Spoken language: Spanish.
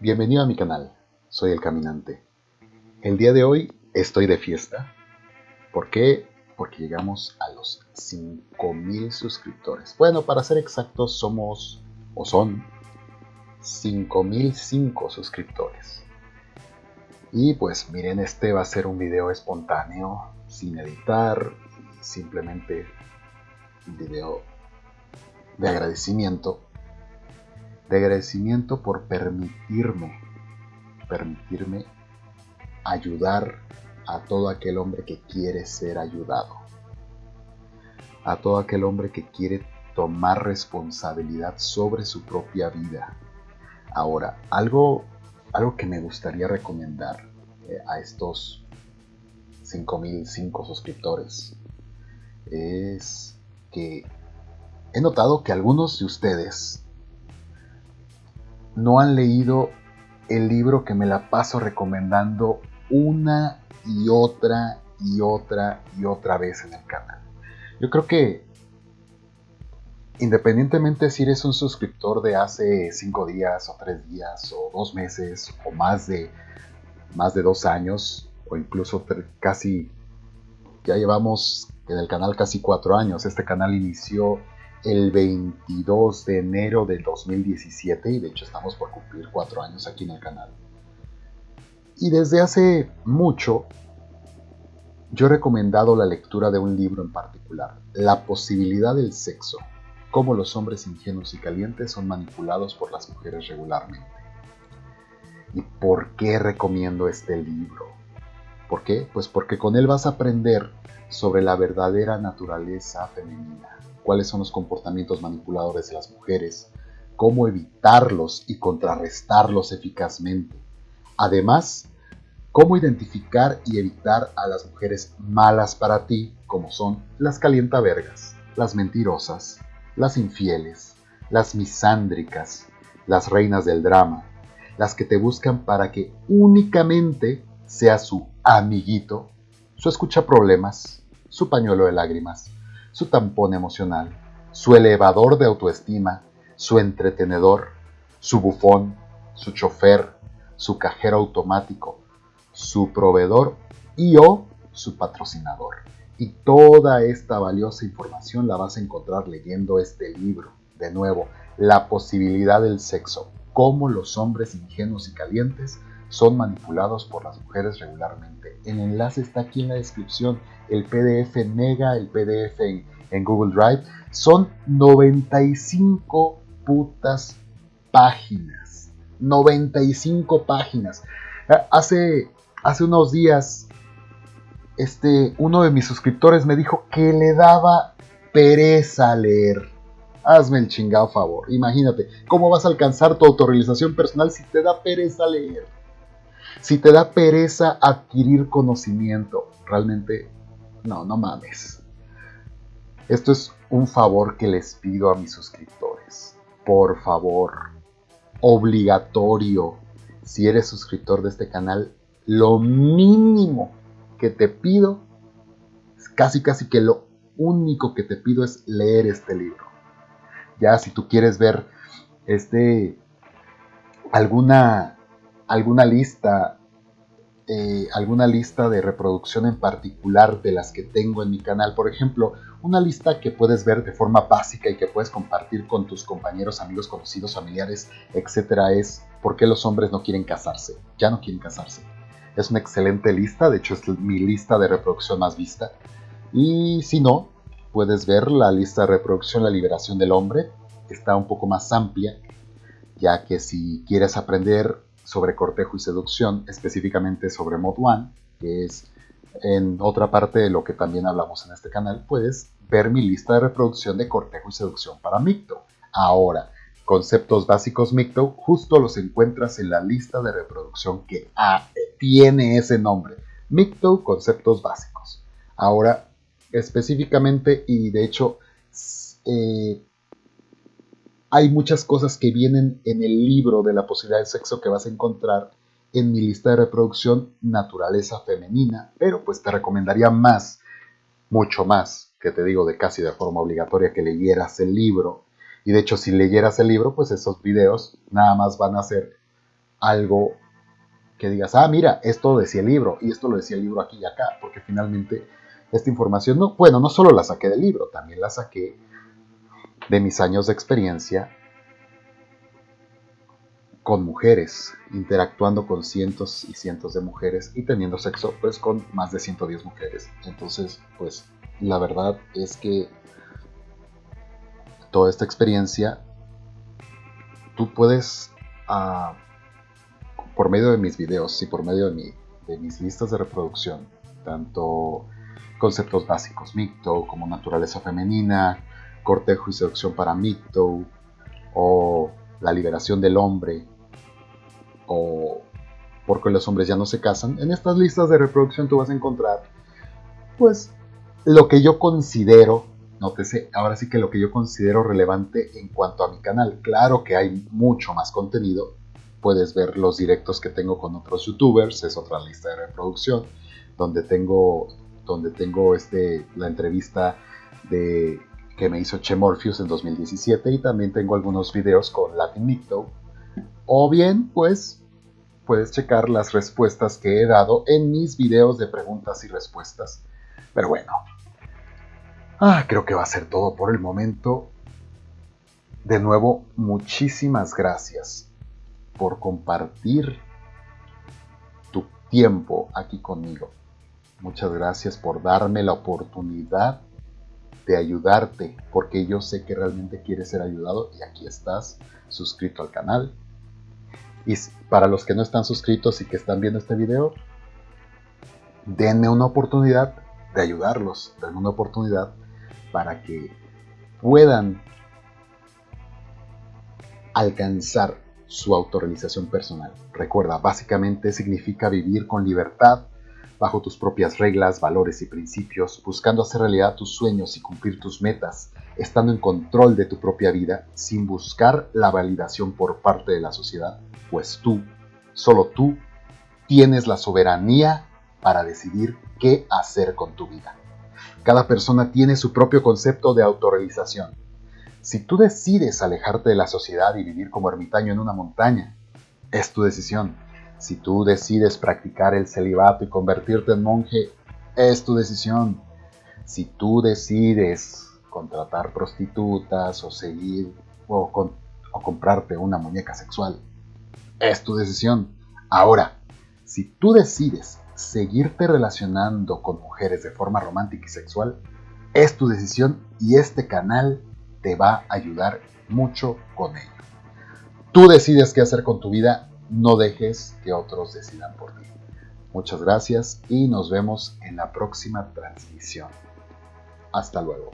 Bienvenido a mi canal, soy el Caminante. El día de hoy estoy de fiesta. ¿Por qué? Porque llegamos a los 5000 suscriptores. Bueno, para ser exactos, somos o son 5005 suscriptores. Y pues miren, este va a ser un video espontáneo, sin editar, simplemente un video de agradecimiento de agradecimiento por permitirme, permitirme ayudar a todo aquel hombre que quiere ser ayudado, a todo aquel hombre que quiere tomar responsabilidad sobre su propia vida. Ahora, algo, algo que me gustaría recomendar eh, a estos 5005 suscriptores es que he notado que algunos de ustedes no han leído el libro que me la paso recomendando una y otra y otra y otra vez en el canal. Yo creo que independientemente si eres un suscriptor de hace 5 días o 3 días o 2 meses o más de, más de 2 años o incluso casi, ya llevamos en el canal casi 4 años. Este canal inició el 22 de enero del 2017 y de hecho estamos por cumplir cuatro años aquí en el canal. Y desde hace mucho yo he recomendado la lectura de un libro en particular, La posibilidad del sexo, cómo los hombres ingenuos y calientes son manipulados por las mujeres regularmente. ¿Y por qué recomiendo este libro? ¿Por qué? Pues porque con él vas a aprender sobre la verdadera naturaleza femenina cuáles son los comportamientos manipuladores de las mujeres, cómo evitarlos y contrarrestarlos eficazmente. Además, cómo identificar y evitar a las mujeres malas para ti, como son las calientavergas, las mentirosas, las infieles, las misándricas, las reinas del drama, las que te buscan para que únicamente sea su amiguito, su escucha problemas, su pañuelo de lágrimas, su tampón emocional, su elevador de autoestima, su entretenedor, su bufón, su chofer, su cajero automático, su proveedor y o su patrocinador. Y toda esta valiosa información la vas a encontrar leyendo este libro. De nuevo, La posibilidad del sexo, cómo los hombres ingenuos y calientes son manipulados por las mujeres regularmente. El enlace está aquí en la descripción. El PDF Mega, el PDF en, Google Drive. Son 95 putas páginas. 95 páginas. Hace, hace unos días, este, uno de mis suscriptores me dijo que le daba pereza leer. Hazme el chingado favor. Imagínate, ¿cómo vas a alcanzar tu autorrealización personal si te da pereza leer? Si te da pereza adquirir conocimiento, realmente, no, no mames. Esto es un favor que les pido a mis suscriptores. Por favor, obligatorio, si eres suscriptor de este canal, lo mínimo que te pido, casi casi que lo único que te pido es leer este libro. Ya si tú quieres ver este alguna alguna lista, eh, alguna lista de reproducción en particular de las que tengo en mi canal. Por ejemplo, una lista que puedes ver de forma básica y que puedes compartir con tus compañeros, amigos, conocidos, familiares, etcétera, es ¿por qué los hombres no quieren casarse? Ya no quieren casarse. Es una excelente lista, de hecho es mi lista de reproducción más vista. Y si no, puedes ver la lista de reproducción La liberación del hombre. Está un poco más amplia, ya que si quieres aprender sobre cortejo y seducción, específicamente sobre Mod One, que es en otra parte de lo que también hablamos en este canal, puedes ver mi lista de reproducción de cortejo y seducción para Micto. Ahora, conceptos básicos Micto, justo los encuentras en la lista de reproducción que tiene ese nombre. Micto, conceptos básicos. Ahora, específicamente, y de hecho, eh, hay muchas cosas que vienen en el libro de la posibilidad de sexo que vas a encontrar en mi lista de reproducción naturaleza femenina, pero pues te recomendaría más, mucho más, que te digo de casi de forma obligatoria que leyeras el libro. Y de hecho si leyeras el libro, pues esos videos nada más van a ser algo que digas, ah, mira, esto decía el libro y esto lo decía el libro aquí y acá, porque finalmente esta información, no, bueno, no solo la saqué del libro, también la saqué de mis años de experiencia con mujeres, interactuando con cientos y cientos de mujeres y teniendo sexo pues con más de 110 mujeres. Entonces, pues la verdad es que toda esta experiencia tú puedes ah, por medio de mis videos y por medio de, mis listas de reproducción, tanto conceptos básicos micto como naturaleza femenina, cortejo y seducción para micto o la liberación del hombre o porque los hombres ya no se casan, en estas listas de reproducción tú vas a encontrar pues lo que yo considero, nótese, ahora sí que lo que yo considero relevante en cuanto a mi canal. Claro que hay mucho más contenido, puedes ver los directos que tengo con otros youtubers, es otra lista de reproducción, donde tengo, donde tengo este, la entrevista de, que me hizo Che Morpheus en 2017 y también tengo algunos videos con Latin. O bien, pues, puedes checar las respuestas que he dado en mis videos de preguntas y respuestas. Pero bueno, ah, creo que va a ser todo por el momento. De nuevo, muchísimas gracias por compartir tu tiempo aquí conmigo. Muchas gracias por darme la oportunidad de ayudarte, porque yo sé que realmente quieres ser ayudado y aquí estás, suscrito al canal. Y para los que no están suscritos y que están viendo este video, denme una oportunidad de ayudarlos, denme una oportunidad para que puedan alcanzar su autorrealización personal. Recuerda, básicamente significa vivir con libertad, bajo tus propias reglas, valores y principios, buscando hacer realidad tus sueños y cumplir tus metas, estando en control de tu propia vida, sin buscar la validación por parte de la sociedad, pues tú, solo tú, tienes la soberanía para decidir qué hacer con tu vida. Cada persona tiene su propio concepto de autorrealización si tú decides alejarte de la sociedad y vivir como ermitaño en una montaña, es tu decisión. Si tú decides practicar el celibato y convertirte en monje, es tu decisión. Si tú decides contratar prostitutas o seguir o, comprarte una muñeca sexual, es tu decisión. Ahora, si tú decides seguirte relacionando con mujeres de forma romántica y sexual, es tu decisión y este canal te va a ayudar mucho con ello. Tú decides qué hacer con tu vida, no dejes que otros decidan por ti. Muchas gracias y nos vemos en la próxima transmisión. Hasta luego.